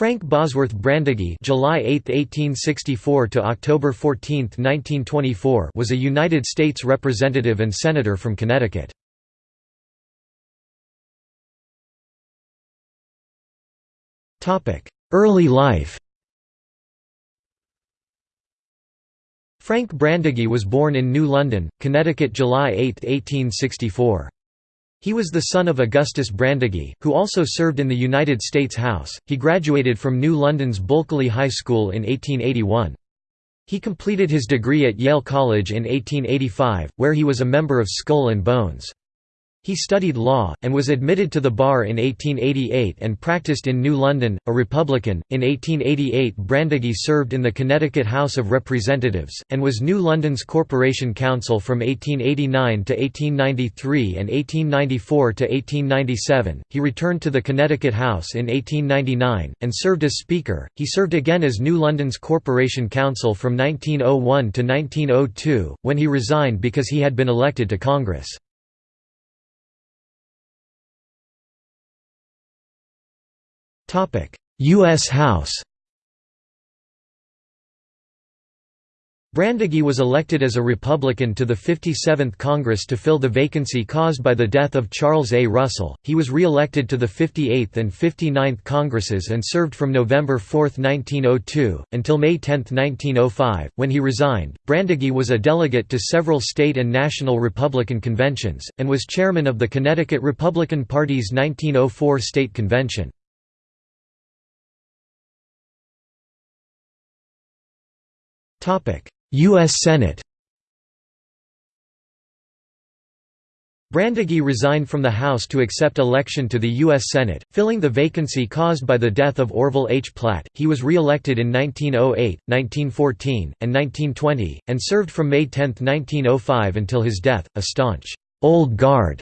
Frank Bosworth Brandegee July 8, 1864 to October 14, 1924 was a United States representative and senator from Connecticut. Topic: Early life Frank Brandegee was born in New London, Connecticut July 8, 1864. He was the son of Augustus Brandegee, who also served in the United States House. He graduated from New London's Bulkeley High School in 1881. He completed his degree at Yale College in 1885, where he was a member of Skull and Bones. He studied law, and was admitted to the bar in 1888 and practiced in New London, a Republican. In 1888, Brandegee served in the Connecticut House of Representatives, and was New London's Corporation Counsel from 1889 to 1893 and 1894 to 1897. He returned to the Connecticut House in 1899, and served as Speaker. He served again as New London's Corporation Counsel from 1901 to 1902, when he resigned because he had been elected to Congress. U.S. House Brandegee was elected as a Republican to the 57th Congress to fill the vacancy caused by the death of Charles A. Russell. He was re-elected to the 58th and 59th Congresses and served from November 4, 1902, until May 10, 1905, when he resigned. Brandegee was a delegate to several state and national Republican conventions, and was chairman of the Connecticut Republican Party's 1904 state convention. U.S. Senate Brandegee resigned from the House to accept election to the U.S. Senate, filling the vacancy caused by the death of Orville H. Platt. He was re-elected in 1908, 1914, and 1920, and served from May 10, 1905 until his death, a staunch, old guard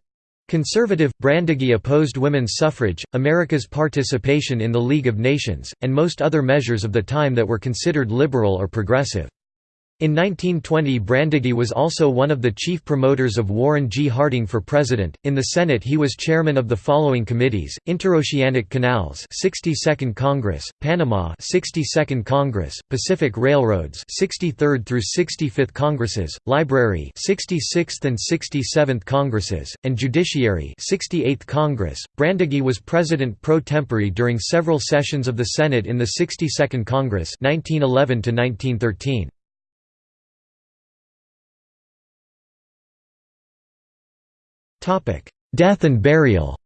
Conservative, Brandegee opposed women's suffrage, America's participation in the League of Nations, and most other measures of the time that were considered liberal or progressive. In 1920 Brandegee was also one of the chief promoters of Warren G. Harding for president. In the Senate he was chairman of the following committees: Interoceanic Canals, 62nd Congress, Panama, 62nd Congress, Pacific Railroads, 63rd through 65th Congresses, Library, 66th and 67th Congresses, and Judiciary, 68th Congress. Brandegee was president pro tempore during several sessions of the Senate in the 62nd Congress, 1911 to 1913. Death and burial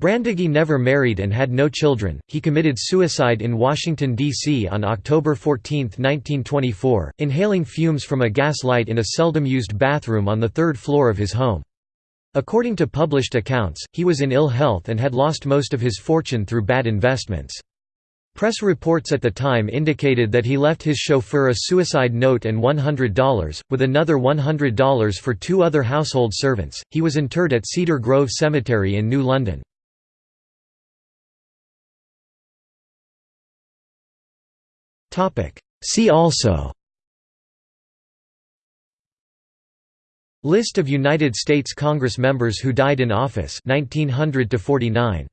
Brandegee never married and had no children. He committed suicide in Washington, D.C. on October 14, 1924, inhaling fumes from a gas light in a seldom used bathroom on the third floor of his home. According to published accounts, he was in ill health and had lost most of his fortune through bad investments. Press reports at the time indicated that he left his chauffeur a suicide note and $100, with another $100 for two other household servants. He was interred at Cedar Grove Cemetery in New London. See also List of United States Congress members who died in office 1900 to 49